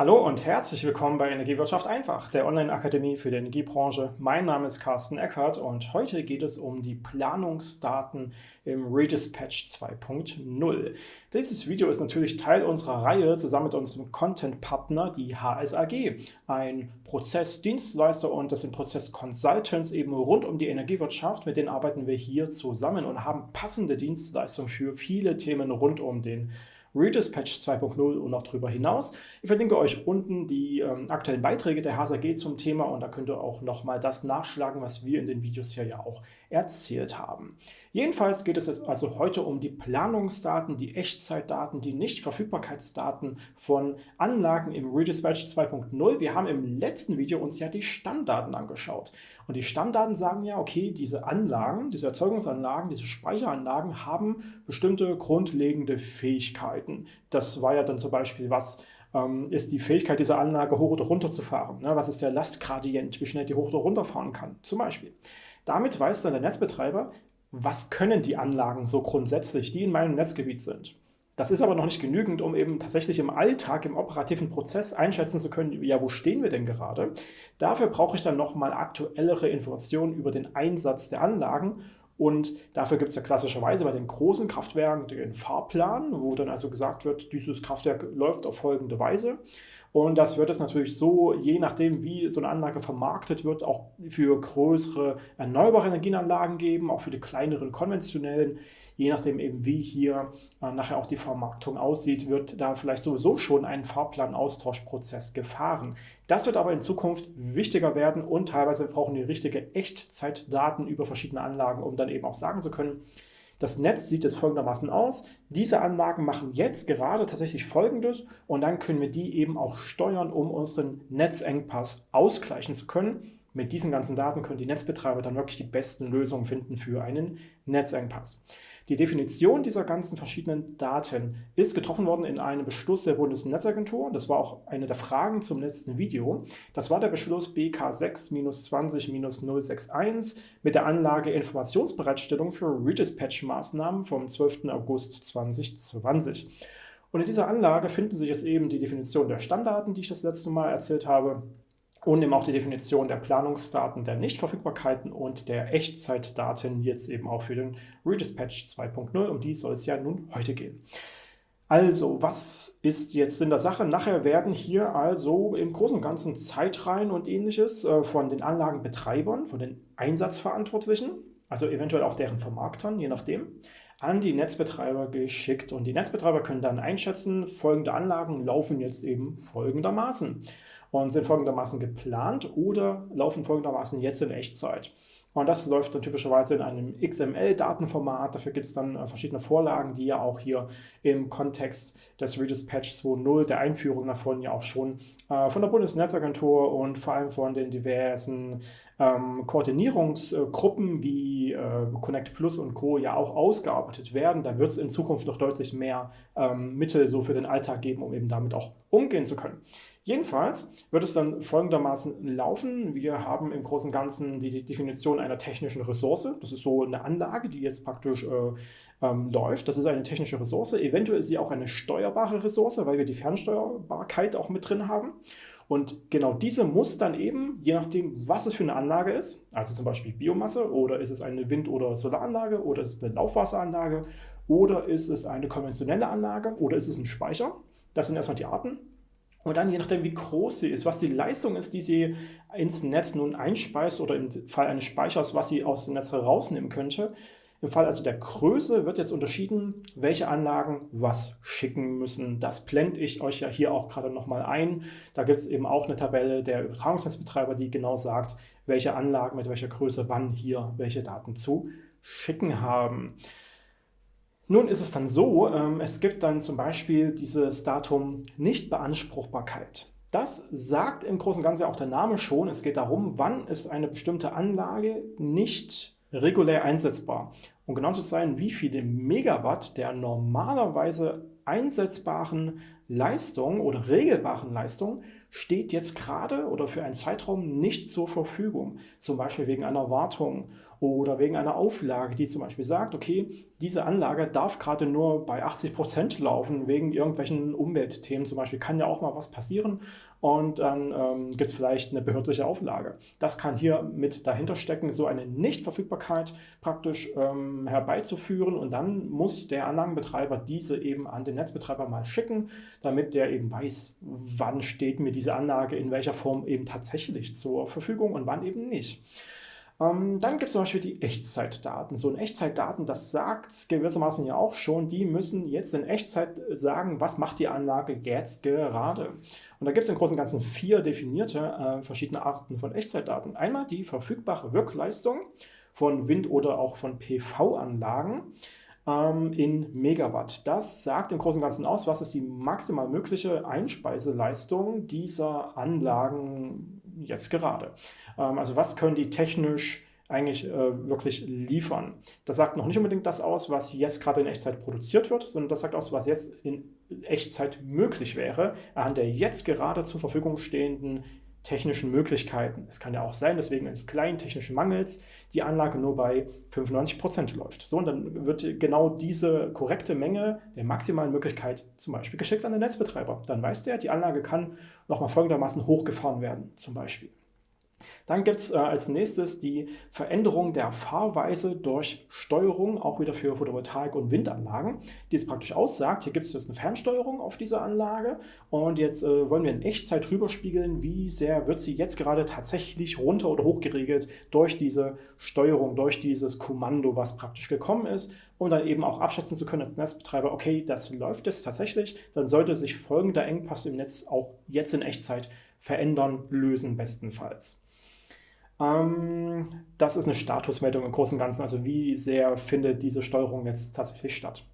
Hallo und herzlich willkommen bei Energiewirtschaft einfach, der Online-Akademie für die Energiebranche. Mein Name ist Carsten Eckert und heute geht es um die Planungsdaten im Redispatch 2.0. Dieses Video ist natürlich Teil unserer Reihe zusammen mit unserem Content-Partner, die HSAG, ein Prozessdienstleister und das sind Prozess-Consultants eben rund um die Energiewirtschaft. Mit denen arbeiten wir hier zusammen und haben passende Dienstleistungen für viele Themen rund um den Redispatch 2.0 und noch darüber hinaus. Ich verlinke euch unten die ähm, aktuellen Beiträge der HSAG zum Thema und da könnt ihr auch nochmal das nachschlagen, was wir in den Videos hier ja auch erzählt haben. Jedenfalls geht es jetzt also heute um die Planungsdaten, die Echtzeitdaten, die Nichtverfügbarkeitsdaten von Anlagen im Redispatch 2.0. Wir haben im letzten Video uns ja die Stammdaten angeschaut. Und die Stammdaten sagen ja, okay, diese Anlagen, diese Erzeugungsanlagen, diese Speicheranlagen haben bestimmte grundlegende Fähigkeiten. Das war ja dann zum Beispiel was, ähm, ist die Fähigkeit dieser Anlage hoch oder runter zu fahren. Ne? Was ist der Lastgradient, wie schnell die hoch oder runter fahren kann, zum Beispiel. Damit weiß dann der Netzbetreiber, was können die Anlagen so grundsätzlich, die in meinem Netzgebiet sind. Das ist aber noch nicht genügend, um eben tatsächlich im Alltag, im operativen Prozess einschätzen zu können, ja, wo stehen wir denn gerade? Dafür brauche ich dann nochmal aktuellere Informationen über den Einsatz der Anlagen und dafür gibt es ja klassischerweise bei den großen Kraftwerken den Fahrplan, wo dann also gesagt wird, dieses Kraftwerk läuft auf folgende Weise. Und das wird es natürlich so, je nachdem, wie so eine Anlage vermarktet wird, auch für größere erneuerbare Energienanlagen geben, auch für die kleineren konventionellen. Je nachdem eben, wie hier äh, nachher auch die Vermarktung aussieht, wird da vielleicht sowieso schon ein Fahrplanaustauschprozess gefahren. Das wird aber in Zukunft wichtiger werden und teilweise brauchen die richtige Echtzeitdaten über verschiedene Anlagen, um dann eben auch sagen zu können, das Netz sieht jetzt folgendermaßen aus. Diese Anlagen machen jetzt gerade tatsächlich Folgendes und dann können wir die eben auch steuern, um unseren Netzengpass ausgleichen zu können. Mit diesen ganzen Daten können die Netzbetreiber dann wirklich die besten Lösungen finden für einen Netzengpass. Die Definition dieser ganzen verschiedenen Daten ist getroffen worden in einem Beschluss der Bundesnetzagentur. Das war auch eine der Fragen zum letzten Video. Das war der Beschluss BK 6-20-061 mit der Anlage Informationsbereitstellung für Redispatch-Maßnahmen vom 12. August 2020. Und in dieser Anlage finden sich jetzt eben die Definition der Stammdaten, die ich das letzte Mal erzählt habe, und eben auch die Definition der Planungsdaten, der Nichtverfügbarkeiten und der Echtzeitdaten jetzt eben auch für den Redispatch 2.0. Um die soll es ja nun heute gehen. Also, was ist jetzt in der Sache? Nachher werden hier also im Großen und Ganzen Zeitreihen und ähnliches äh, von den Anlagenbetreibern, von den Einsatzverantwortlichen, also eventuell auch deren Vermarktern, je nachdem, an die Netzbetreiber geschickt. Und die Netzbetreiber können dann einschätzen, folgende Anlagen laufen jetzt eben folgendermaßen und sind folgendermaßen geplant oder laufen folgendermaßen jetzt in Echtzeit. Und das läuft dann typischerweise in einem XML-Datenformat. Dafür gibt es dann äh, verschiedene Vorlagen, die ja auch hier im Kontext des Redispatch 2.0, der Einführung davon ja auch schon äh, von der Bundesnetzagentur und vor allem von den diversen ähm, Koordinierungsgruppen wie äh, Connect Plus und Co. ja auch ausgearbeitet werden. Da wird es in Zukunft noch deutlich mehr ähm, Mittel so für den Alltag geben, um eben damit auch umgehen zu können. Jedenfalls wird es dann folgendermaßen laufen. Wir haben im Großen und Ganzen die Definition einer technischen Ressource. Das ist so eine Anlage, die jetzt praktisch äh, ähm, läuft. Das ist eine technische Ressource. Eventuell ist sie auch eine steuerbare Ressource, weil wir die Fernsteuerbarkeit auch mit drin haben. Und genau diese muss dann eben, je nachdem, was es für eine Anlage ist, also zum Beispiel Biomasse oder ist es eine Wind- oder Solaranlage oder ist es eine Laufwasseranlage oder ist es eine konventionelle Anlage oder ist es ein Speicher, das sind erstmal die Arten. Und dann, je nachdem, wie groß sie ist, was die Leistung ist, die sie ins Netz nun einspeist oder im Fall eines Speichers, was sie aus dem Netz herausnehmen könnte. Im Fall also der Größe wird jetzt unterschieden, welche Anlagen was schicken müssen. Das blende ich euch ja hier auch gerade nochmal ein. Da gibt es eben auch eine Tabelle der Übertragungsnetzbetreiber, die genau sagt, welche Anlagen mit welcher Größe wann hier welche Daten zu schicken haben. Nun ist es dann so, ähm, es gibt dann zum Beispiel dieses Datum Nichtbeanspruchbarkeit. Das sagt im Großen und Ganzen auch der Name schon. Es geht darum, wann ist eine bestimmte Anlage nicht regulär einsetzbar. Um genau zu sein, wie viele Megawatt der normalerweise einsetzbaren Leistung oder regelbaren Leistung steht jetzt gerade oder für einen Zeitraum nicht zur Verfügung, zum Beispiel wegen einer Wartung oder wegen einer Auflage, die zum Beispiel sagt, okay, diese Anlage darf gerade nur bei 80 Prozent laufen, wegen irgendwelchen Umweltthemen zum Beispiel, kann ja auch mal was passieren und dann ähm, gibt es vielleicht eine behördliche Auflage. Das kann hier mit dahinter stecken, so eine Nichtverfügbarkeit praktisch ähm, herbeizuführen und dann muss der Anlagenbetreiber diese eben an den Netzbetreiber mal schicken, damit der eben weiß, wann steht mir diese Anlage in welcher Form eben tatsächlich zur Verfügung und wann eben nicht. Ähm, dann gibt es zum Beispiel die Echtzeitdaten. So ein Echtzeitdaten, das sagt gewissermaßen ja auch schon, die müssen jetzt in Echtzeit sagen, was macht die Anlage jetzt gerade. Und da gibt es im Großen und Ganzen vier definierte äh, verschiedene Arten von Echtzeitdaten. Einmal die verfügbare Wirkleistung von Wind- oder auch von PV-Anlagen ähm, in Megawatt. Das sagt im Großen und Ganzen aus, was ist die maximal mögliche Einspeiseleistung dieser Anlagen jetzt gerade. Ähm, also was können die technisch eigentlich äh, wirklich liefern. Das sagt noch nicht unbedingt das aus, was jetzt gerade in Echtzeit produziert wird, sondern das sagt aus, was jetzt in Echtzeit möglich wäre, anhand der jetzt gerade zur Verfügung stehenden technischen Möglichkeiten. Es kann ja auch sein, deswegen eines kleinen technischen Mangels die Anlage nur bei 95 Prozent läuft. So, und dann wird genau diese korrekte Menge der maximalen Möglichkeit zum Beispiel geschickt an den Netzbetreiber. Dann weiß der, die Anlage kann nochmal folgendermaßen hochgefahren werden, zum Beispiel. Dann gibt es äh, als nächstes die Veränderung der Fahrweise durch Steuerung, auch wieder für Photovoltaik- und Windanlagen, die es praktisch aussagt, hier gibt es jetzt eine Fernsteuerung auf dieser Anlage und jetzt äh, wollen wir in Echtzeit rüberspiegeln, wie sehr wird sie jetzt gerade tatsächlich runter oder hoch geregelt durch diese Steuerung, durch dieses Kommando, was praktisch gekommen ist, um dann eben auch abschätzen zu können als Netzbetreiber, okay, das läuft jetzt tatsächlich, dann sollte sich folgender Engpass im Netz auch jetzt in Echtzeit verändern, lösen bestenfalls. Ähm, das ist eine Statusmeldung im Großen und Ganzen, also wie sehr findet diese Steuerung jetzt tatsächlich statt.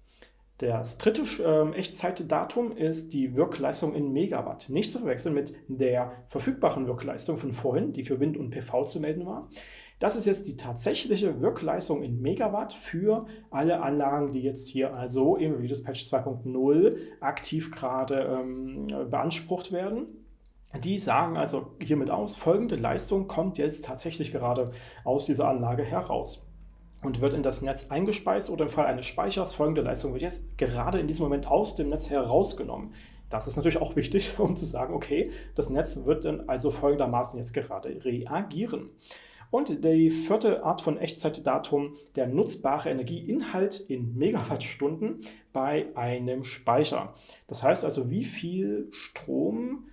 Das dritte ähm, Echtzeitdatum ist die Wirkleistung in Megawatt. Nicht zu verwechseln mit der verfügbaren Wirkleistung von vorhin, die für Wind und PV zu melden war. Das ist jetzt die tatsächliche Wirkleistung in Megawatt für alle Anlagen, die jetzt hier also im Redispatch 2.0 aktiv gerade ähm, beansprucht werden. Die sagen also hiermit aus, folgende Leistung kommt jetzt tatsächlich gerade aus dieser Anlage heraus und wird in das Netz eingespeist oder im Fall eines Speichers folgende Leistung wird jetzt gerade in diesem Moment aus dem Netz herausgenommen. Das ist natürlich auch wichtig, um zu sagen, okay, das Netz wird dann also folgendermaßen jetzt gerade reagieren. Und die vierte Art von Echtzeitdatum, der nutzbare Energieinhalt in Megawattstunden bei einem Speicher. Das heißt also, wie viel Strom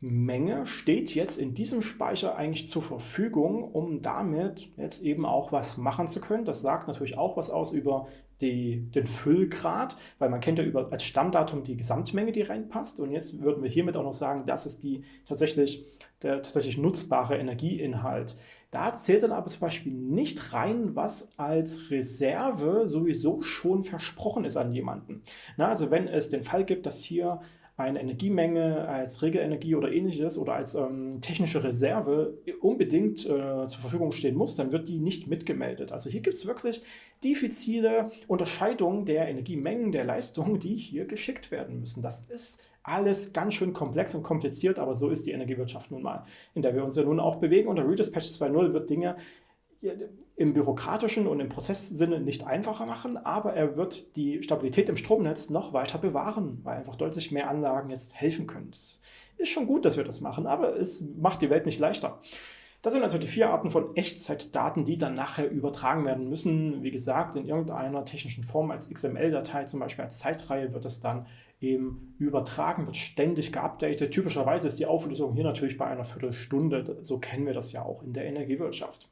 Menge steht jetzt in diesem Speicher eigentlich zur Verfügung, um damit jetzt eben auch was machen zu können. Das sagt natürlich auch was aus über die, den Füllgrad, weil man kennt ja über, als Stammdatum die Gesamtmenge, die reinpasst. Und jetzt würden wir hiermit auch noch sagen, das ist die tatsächlich, der tatsächlich nutzbare Energieinhalt. Da zählt dann aber zum Beispiel nicht rein, was als Reserve sowieso schon versprochen ist an jemanden. Na, also wenn es den Fall gibt, dass hier eine Energiemenge als Regelenergie oder ähnliches oder als ähm, technische Reserve unbedingt äh, zur Verfügung stehen muss, dann wird die nicht mitgemeldet. Also hier gibt es wirklich diffizile Unterscheidungen der Energiemengen, der Leistungen, die hier geschickt werden müssen. Das ist alles ganz schön komplex und kompliziert, aber so ist die Energiewirtschaft nun mal, in der wir uns ja nun auch bewegen. Unter Redispatch 2.0 wird Dinge im bürokratischen und im Prozesssinne nicht einfacher machen, aber er wird die Stabilität im Stromnetz noch weiter bewahren, weil einfach deutlich mehr Anlagen jetzt helfen können. Es ist schon gut, dass wir das machen, aber es macht die Welt nicht leichter. Das sind also die vier Arten von Echtzeitdaten, die dann nachher übertragen werden müssen. Wie gesagt, in irgendeiner technischen Form als XML-Datei, zum Beispiel als Zeitreihe, wird es dann eben übertragen, wird ständig geupdatet. Typischerweise ist die Auflösung hier natürlich bei einer Viertelstunde. So kennen wir das ja auch in der Energiewirtschaft.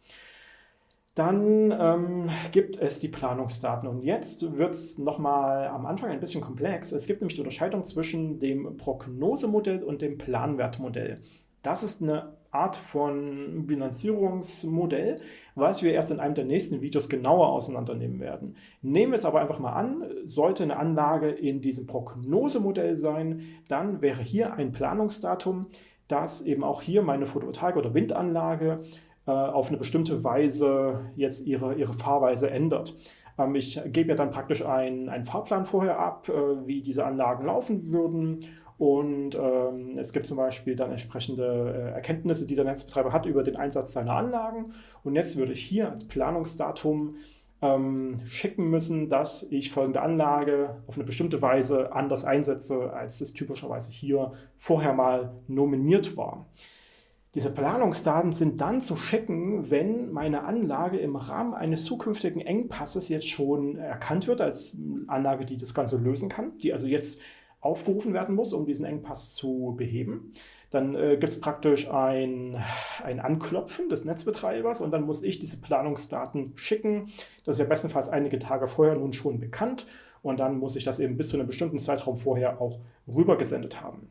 Dann ähm, gibt es die Planungsdaten und jetzt wird es nochmal am Anfang ein bisschen komplex. Es gibt nämlich die Unterscheidung zwischen dem Prognosemodell und dem Planwertmodell. Das ist eine Art von Bilanzierungsmodell, was wir erst in einem der nächsten Videos genauer auseinandernehmen werden. Nehmen wir es aber einfach mal an, sollte eine Anlage in diesem Prognosemodell sein, dann wäre hier ein Planungsdatum, das eben auch hier meine Photovoltaik- oder Windanlage auf eine bestimmte Weise jetzt ihre, ihre Fahrweise ändert. Ähm, ich gebe ja dann praktisch einen, einen Fahrplan vorher ab, äh, wie diese Anlagen laufen würden und ähm, es gibt zum Beispiel dann entsprechende äh, Erkenntnisse, die der Netzbetreiber hat über den Einsatz seiner Anlagen. Und jetzt würde ich hier als Planungsdatum ähm, schicken müssen, dass ich folgende Anlage auf eine bestimmte Weise anders einsetze, als es typischerweise hier vorher mal nominiert war. Diese Planungsdaten sind dann zu schicken, wenn meine Anlage im Rahmen eines zukünftigen Engpasses jetzt schon erkannt wird als Anlage, die das Ganze lösen kann, die also jetzt aufgerufen werden muss, um diesen Engpass zu beheben. Dann äh, gibt es praktisch ein, ein Anklopfen des Netzbetreibers und dann muss ich diese Planungsdaten schicken. Das ist ja bestenfalls einige Tage vorher nun schon bekannt und dann muss ich das eben bis zu einem bestimmten Zeitraum vorher auch rübergesendet haben.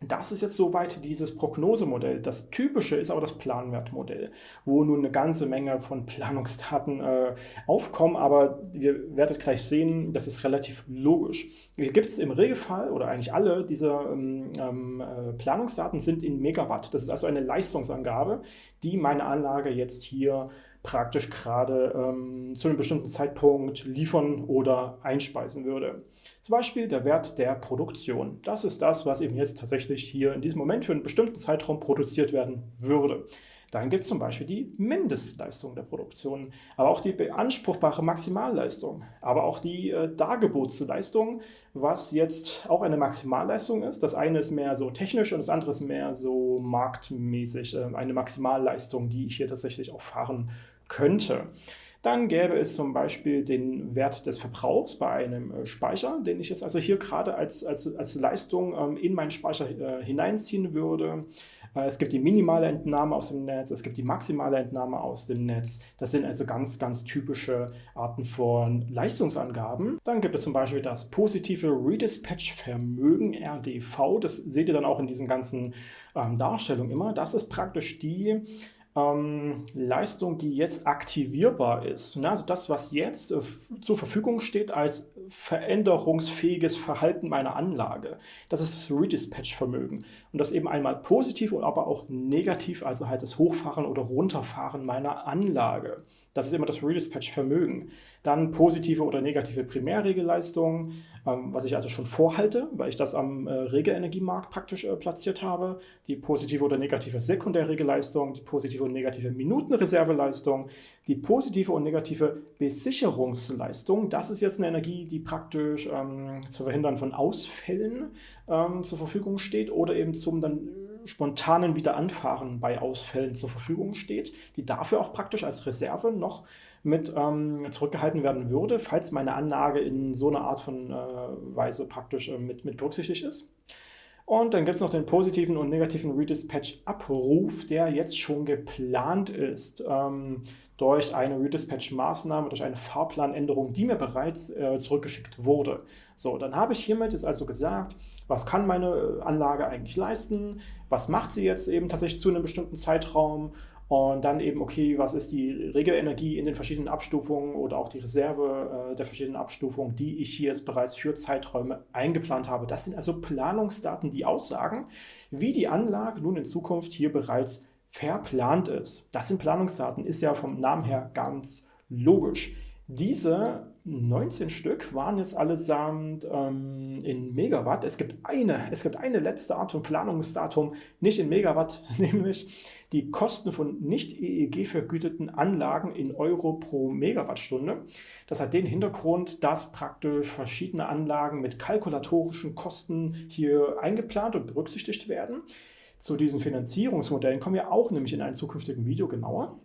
Das ist jetzt soweit dieses Prognosemodell. Das typische ist aber das Planwertmodell, wo nun eine ganze Menge von Planungsdaten äh, aufkommen, aber ihr werdet gleich sehen, das ist relativ logisch. Hier gibt es im Regelfall, oder eigentlich alle dieser ähm, ähm, äh, Planungsdaten sind in Megawatt. Das ist also eine Leistungsangabe, die meine Anlage jetzt hier praktisch gerade ähm, zu einem bestimmten Zeitpunkt liefern oder einspeisen würde. Zum Beispiel der Wert der Produktion. Das ist das, was eben jetzt tatsächlich hier in diesem Moment für einen bestimmten Zeitraum produziert werden würde. Dann gibt es zum Beispiel die Mindestleistung der Produktion, aber auch die beanspruchbare Maximalleistung, aber auch die äh, Dargebotsleistung, was jetzt auch eine Maximalleistung ist. Das eine ist mehr so technisch und das andere ist mehr so marktmäßig, äh, eine Maximalleistung, die ich hier tatsächlich auch fahren könnte. Dann gäbe es zum Beispiel den Wert des Verbrauchs bei einem äh, Speicher, den ich jetzt also hier gerade als, als, als Leistung ähm, in meinen Speicher äh, hineinziehen würde. Äh, es gibt die minimale Entnahme aus dem Netz, es gibt die maximale Entnahme aus dem Netz. Das sind also ganz, ganz typische Arten von Leistungsangaben. Dann gibt es zum Beispiel das positive Redispatch-Vermögen, RDV. Das seht ihr dann auch in diesen ganzen ähm, Darstellungen immer. Das ist praktisch die ähm, Leistung, die jetzt aktivierbar ist. Ne? Also das, was jetzt äh, zur Verfügung steht als veränderungsfähiges Verhalten meiner Anlage. Das ist das Redispatch-Vermögen. Und das eben einmal positiv, aber auch negativ, also halt das Hochfahren oder Runterfahren meiner Anlage. Das ist immer das Redispatch-Vermögen. Dann positive oder negative Primärregelleistung, ähm, was ich also schon vorhalte, weil ich das am äh, Regelenergiemarkt praktisch äh, platziert habe. Die positive oder negative Sekundärregelleistung, die positive und negative Minutenreserveleistung, die positive und negative Besicherungsleistung. Das ist jetzt eine Energie, die praktisch ähm, zu verhindern von Ausfällen ähm, zur Verfügung steht oder eben zum dann spontanen Wiederanfahren bei Ausfällen zur Verfügung steht, die dafür auch praktisch als Reserve noch mit ähm, zurückgehalten werden würde, falls meine Anlage in so einer Art von äh, Weise praktisch äh, mit, mit berücksichtigt ist. Und dann gibt es noch den positiven und negativen Redispatch-Abruf, der jetzt schon geplant ist ähm, durch eine Redispatch-Maßnahme, durch eine Fahrplanänderung, die mir bereits äh, zurückgeschickt wurde. So, dann habe ich hiermit jetzt also gesagt, was kann meine Anlage eigentlich leisten, was macht sie jetzt eben tatsächlich zu einem bestimmten Zeitraum und dann eben, okay, was ist die Regelenergie in den verschiedenen Abstufungen oder auch die Reserve äh, der verschiedenen Abstufungen, die ich hier jetzt bereits für Zeiträume eingeplant habe. Das sind also Planungsdaten, die aussagen, wie die Anlage nun in Zukunft hier bereits verplant ist. Das sind Planungsdaten, ist ja vom Namen her ganz logisch. Diese 19 Stück waren jetzt allesamt ähm, in Megawatt. Es gibt eine, es gibt eine letzte Art von Planungsdatum, nicht in Megawatt, nämlich die Kosten von nicht EEG vergüteten Anlagen in Euro pro Megawattstunde. Das hat den Hintergrund, dass praktisch verschiedene Anlagen mit kalkulatorischen Kosten hier eingeplant und berücksichtigt werden. Zu diesen Finanzierungsmodellen kommen wir auch nämlich in einem zukünftigen Video genauer.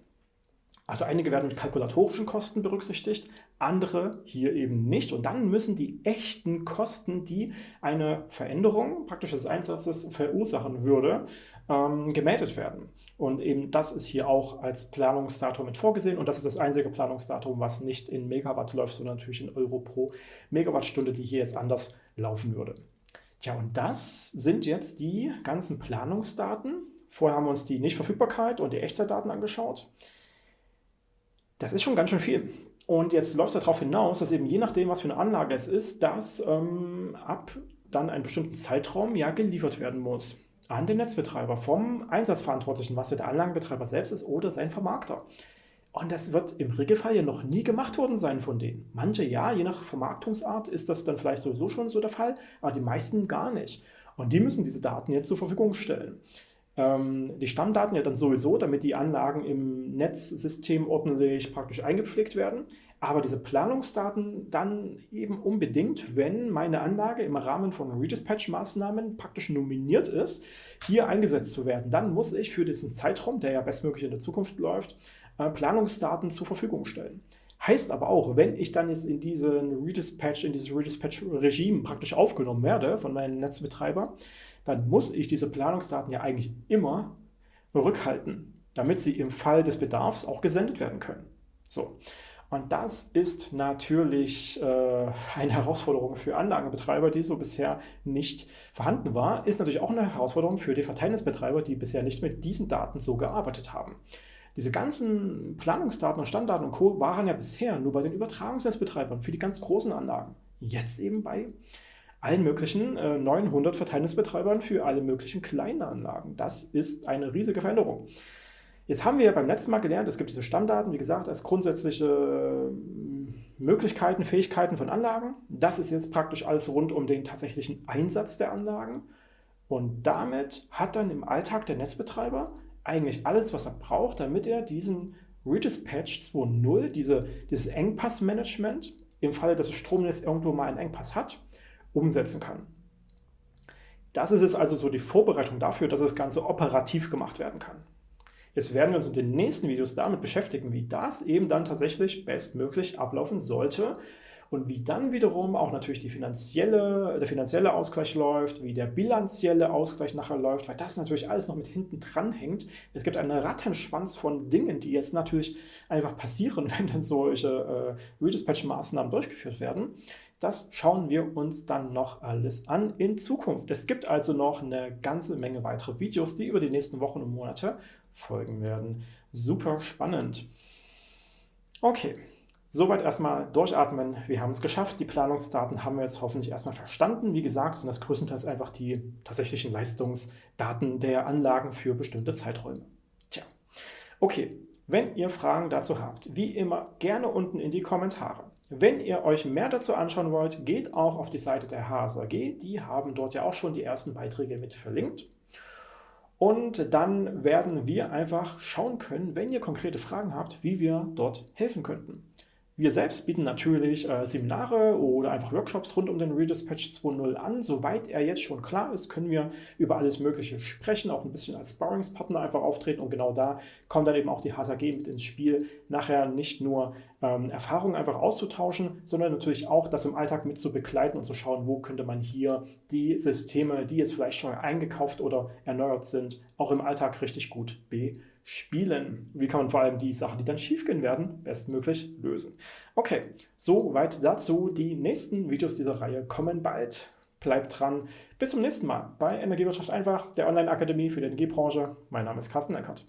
Also einige werden mit kalkulatorischen Kosten berücksichtigt, andere hier eben nicht. Und dann müssen die echten Kosten, die eine Veränderung praktisch des Einsatzes verursachen würde, ähm, gemeldet werden. Und eben das ist hier auch als Planungsdatum mit vorgesehen. Und das ist das einzige Planungsdatum, was nicht in Megawatt läuft, sondern natürlich in Euro pro Megawattstunde, die hier jetzt anders laufen würde. Tja, und das sind jetzt die ganzen Planungsdaten. Vorher haben wir uns die Nichtverfügbarkeit und die Echtzeitdaten angeschaut. Das ist schon ganz schön viel. Und jetzt läuft es darauf hinaus, dass eben je nachdem, was für eine Anlage es ist, das ähm, ab dann einen bestimmten Zeitraum ja geliefert werden muss an den Netzbetreiber vom Einsatzverantwortlichen, was ja der Anlagenbetreiber selbst ist oder sein Vermarkter. Und das wird im Regelfall ja noch nie gemacht worden sein von denen. Manche ja, je nach Vermarktungsart ist das dann vielleicht sowieso schon so der Fall, aber die meisten gar nicht. Und die müssen diese Daten jetzt zur Verfügung stellen. Ähm, die Stammdaten ja dann sowieso, damit die Anlagen im Netzsystem ordentlich praktisch eingepflegt werden. Aber diese Planungsdaten dann eben unbedingt, wenn meine Anlage im Rahmen von Redispatch-Maßnahmen praktisch nominiert ist, hier eingesetzt zu werden. Dann muss ich für diesen Zeitraum, der ja bestmöglich in der Zukunft läuft, äh, Planungsdaten zur Verfügung stellen. Heißt aber auch, wenn ich dann jetzt in diesen Redispatch, in dieses Redispatch-Regime praktisch aufgenommen werde von meinem Netzbetreiber, dann muss ich diese Planungsdaten ja eigentlich immer rückhalten, damit sie im Fall des Bedarfs auch gesendet werden können. So. Und das ist natürlich äh, eine Herausforderung für Anlagenbetreiber, die so bisher nicht vorhanden war. Ist natürlich auch eine Herausforderung für die Verteilnetzbetreiber, die bisher nicht mit diesen Daten so gearbeitet haben. Diese ganzen Planungsdaten und Standdaten und Co. waren ja bisher nur bei den Übertragungsnetzbetreibern für die ganz großen Anlagen. Jetzt eben bei allen möglichen äh, 900 Verteilnetzbetreibern für alle möglichen kleinen Anlagen. Das ist eine riesige Veränderung. Jetzt haben wir beim letzten Mal gelernt, es gibt diese Stammdaten, wie gesagt, als grundsätzliche äh, Möglichkeiten, Fähigkeiten von Anlagen. Das ist jetzt praktisch alles rund um den tatsächlichen Einsatz der Anlagen. Und damit hat dann im Alltag der Netzbetreiber eigentlich alles, was er braucht, damit er diesen Redispatch 2.0, diese, dieses Engpassmanagement, im Falle, dass das Stromnetz irgendwo mal einen Engpass hat, umsetzen kann. Das ist es also so die Vorbereitung dafür, dass das Ganze operativ gemacht werden kann. Jetzt werden wir uns in den nächsten Videos damit beschäftigen, wie das eben dann tatsächlich bestmöglich ablaufen sollte und wie dann wiederum auch natürlich die finanzielle, der finanzielle Ausgleich läuft, wie der bilanzielle Ausgleich nachher läuft, weil das natürlich alles noch mit hinten dran hängt. Es gibt einen Rattenschwanz von Dingen, die jetzt natürlich einfach passieren, wenn dann solche äh, Redispatch-Maßnahmen durchgeführt werden. Das schauen wir uns dann noch alles an in Zukunft. Es gibt also noch eine ganze Menge weitere Videos, die über die nächsten Wochen und Monate folgen werden. Super spannend. Okay, soweit erstmal durchatmen. Wir haben es geschafft. Die Planungsdaten haben wir jetzt hoffentlich erstmal verstanden. Wie gesagt, sind das größtenteils einfach die tatsächlichen Leistungsdaten der Anlagen für bestimmte Zeiträume. Tja, okay. Wenn ihr Fragen dazu habt, wie immer gerne unten in die Kommentare. Wenn ihr euch mehr dazu anschauen wollt, geht auch auf die Seite der HSAG. Die haben dort ja auch schon die ersten Beiträge mit verlinkt. Und dann werden wir einfach schauen können, wenn ihr konkrete Fragen habt, wie wir dort helfen könnten. Wir selbst bieten natürlich äh, Seminare oder einfach Workshops rund um den Redispatch 2.0 an. Soweit er jetzt schon klar ist, können wir über alles Mögliche sprechen, auch ein bisschen als Sparringspartner einfach auftreten und genau da kommt dann eben auch die HSAG mit ins Spiel, nachher nicht nur ähm, Erfahrungen einfach auszutauschen, sondern natürlich auch das im Alltag mit zu begleiten und zu schauen, wo könnte man hier die Systeme, die jetzt vielleicht schon eingekauft oder erneuert sind, auch im Alltag richtig gut bespielen spielen. Wie kann man vor allem die Sachen, die dann schiefgehen werden, bestmöglich lösen. Okay, soweit dazu. Die nächsten Videos dieser Reihe kommen bald. Bleibt dran. Bis zum nächsten Mal bei Energiewirtschaft einfach, der Online-Akademie für die Energiebranche. Mein Name ist Carsten Eckert.